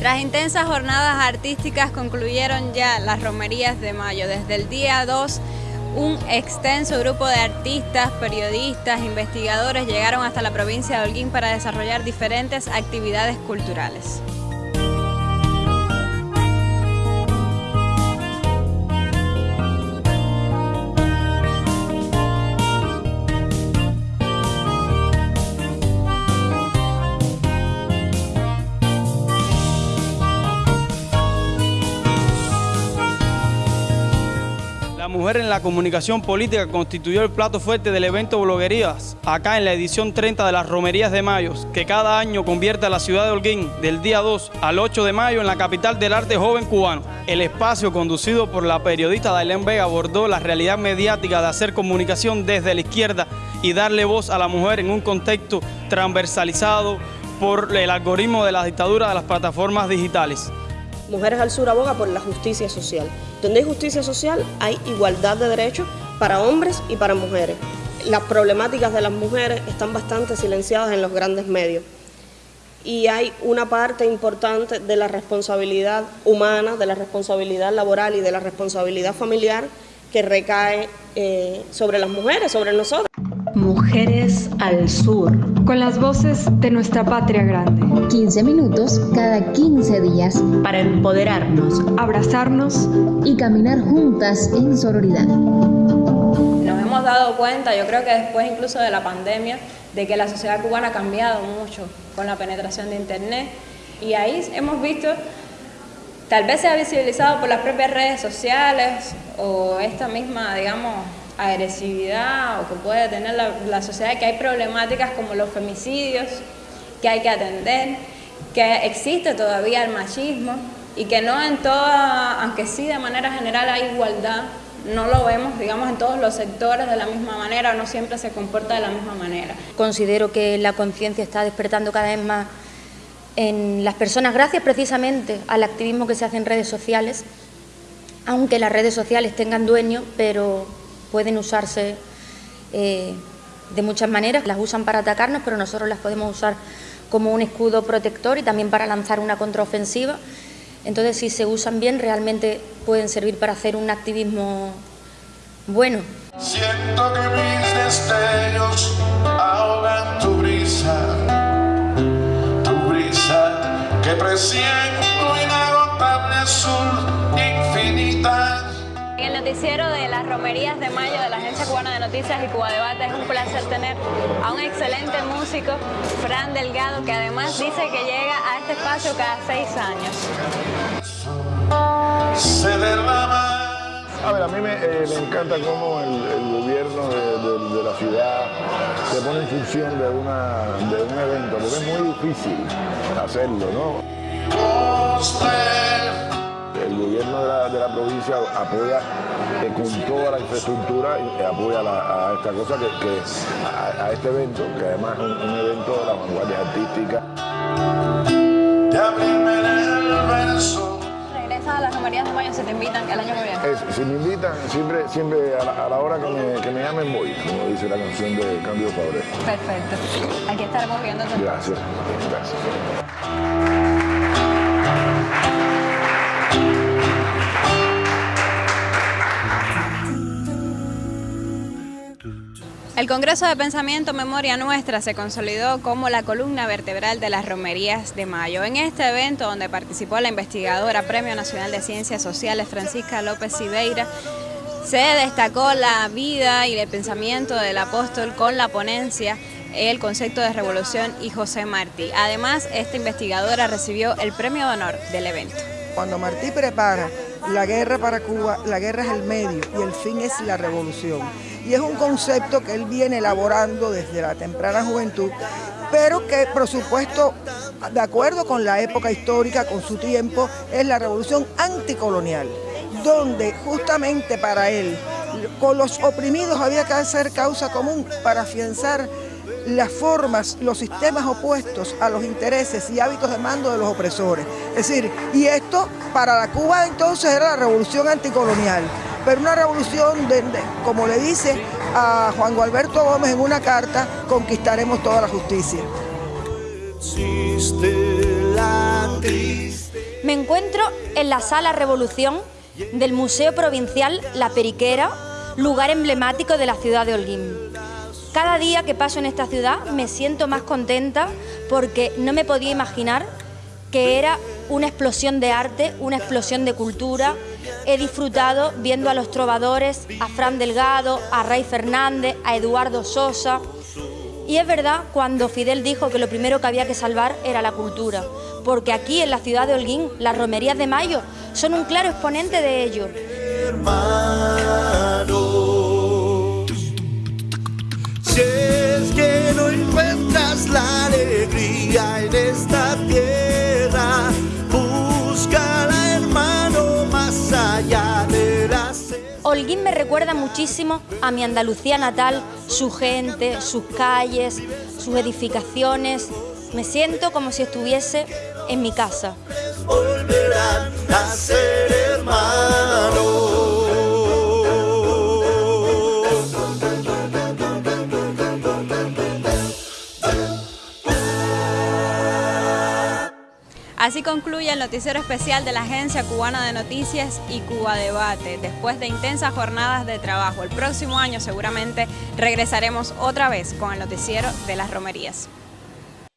Las intensas jornadas artísticas concluyeron ya las romerías de mayo. Desde el día 2, un extenso grupo de artistas, periodistas, investigadores llegaron hasta la provincia de Holguín para desarrollar diferentes actividades culturales. En la comunicación política constituyó el plato fuerte del evento Bloguerías, acá en la edición 30 de las Romerías de Mayo, que cada año convierte a la ciudad de Holguín del día 2 al 8 de mayo en la capital del arte joven cubano. El espacio conducido por la periodista Dailén Vega abordó la realidad mediática de hacer comunicación desde la izquierda y darle voz a la mujer en un contexto transversalizado por el algoritmo de la dictadura de las plataformas digitales. Mujeres al Sur aboga por la justicia social. Donde hay justicia social hay igualdad de derechos para hombres y para mujeres. Las problemáticas de las mujeres están bastante silenciadas en los grandes medios. Y hay una parte importante de la responsabilidad humana, de la responsabilidad laboral y de la responsabilidad familiar que recae eh, sobre las mujeres, sobre nosotros. Mujeres al Sur. Con las voces de nuestra patria grande. 15 minutos cada 15 días. Para empoderarnos, abrazarnos y caminar juntas en sororidad. Nos hemos dado cuenta, yo creo que después incluso de la pandemia, de que la sociedad cubana ha cambiado mucho con la penetración de Internet. Y ahí hemos visto, tal vez se ha visibilizado por las propias redes sociales o esta misma, digamos, agresividad o que puede tener la, sociedad, que hay problemáticas como los femicidios que hay que atender, que existe todavía el machismo y que no en toda, aunque sí de manera general hay igualdad, no lo vemos, digamos, en todos los sectores de la misma manera, no siempre se comporta de la misma manera. Considero que la conciencia está despertando cada vez más en las personas, gracias precisamente al activismo que se hace en redes sociales, aunque las redes sociales tengan dueño, pero pueden usarse eh, de muchas maneras, las usan para atacarnos, pero nosotros las podemos usar como un escudo protector y también para lanzar una contraofensiva. Entonces, si se usan bien, realmente pueden servir para hacer un activismo bueno. Siento que mis destellos ahogan tu brisa, tu brisa que presiento inagotable azul noticiero de las romerías de mayo de la Agencia Cubana de Noticias y Cuba Debate. Es un placer tener a un excelente músico, Fran Delgado, que además dice que llega a este espacio cada seis años. A ver, a mí me, eh, encanta cómo el, gobierno de, la ciudad se pone en función de, una, de un evento, porque es muy difícil hacerlo, ¿no? El gobierno de la, provincia apoya eh, con toda la infraestructura y apoya a esta cosa, que, a, este evento, que además es un, evento de la vanguardia artística. ¿Regresas a las romerías de mayo si te invitan el año que viene? si me invitan, siempre, siempre a, la, hora que me, que me, llamen voy, como dice la canción de Cambio Fabre. Perfecto. Aquí estaremos viendo. Gracias. Gracias. El Congreso de Pensamiento Memoria Nuestra se consolidó como la columna vertebral de las romerías de mayo. En este evento, donde participó la investigadora Premio Nacional de Ciencias Sociales Francisca López Sibeira, se destacó la vida y el pensamiento del apóstol con la ponencia el concepto de revolución y José Martí. Además, esta investigadora recibió el premio de honor del evento. Cuando Martí prepara la guerra para Cuba, la guerra es el medio y el fin es la revolución. Y es un concepto que él viene elaborando desde la temprana juventud, pero que por supuesto, de acuerdo con la época histórica, con su tiempo, es la revolución anticolonial, donde justamente para él, con los oprimidos había que hacer causa común para afianzar las formas, los sistemas opuestos a los intereses y hábitos de mando de los opresores. Es decir, y esto para la Cuba entonces era la revolución anticolonial, pero una revolución de, como le dice a Juan Gualberto Gómez en una carta, conquistaremos toda la justicia. Me encuentro en la Sala Revolución del Museo Provincial La Periquera, lugar emblemático de la ciudad de Holguín. Cada día que paso en esta ciudad me siento más contenta porque no me podía imaginar que era una explosión de arte, una explosión de cultura. He disfrutado viendo a los trovadores, a Fran Delgado, a Rey Fernández, a Eduardo Sosa. Y es verdad cuando Fidel dijo que lo primero que había que salvar era la cultura, porque aquí en la ciudad de Holguín las romerías de Mayo son un claro exponente de ello. Holguín me recuerda muchísimo a mi Andalucía natal, su gente, sus calles, sus edificaciones. Me siento como si estuviese en mi casa. Así concluye el noticiero especial de la Agencia Cubana de Noticias y Cuba Debate, después de intensas jornadas de trabajo. El próximo año seguramente regresaremos otra vez con el noticiero de las romerías.